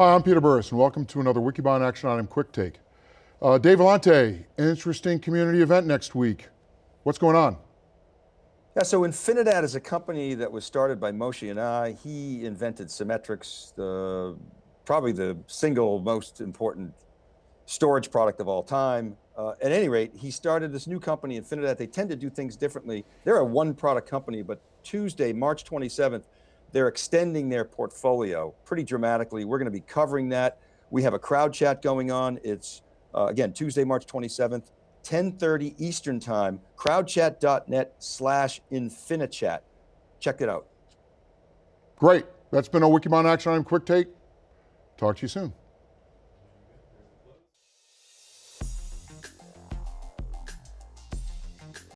Hi, I'm Peter Burris, and welcome to another Wikibon Action Item Quick Take. Uh, Dave Vellante, interesting community event next week. What's going on? Yeah, so Infinidat is a company that was started by Moshe Yanai. He invented Symmetrix, the, probably the single most important storage product of all time. Uh, at any rate, he started this new company, Infinidat. They tend to do things differently. They're a one product company, but Tuesday, March 27th, they're extending their portfolio pretty dramatically. We're going to be covering that. We have a crowd chat going on. It's, uh, again, Tuesday, March 27th, 10.30 Eastern time, crowdchat.net slash infinichat. Check it out. Great. That's been a Wikibon Action Item Quick Take. Talk to you soon.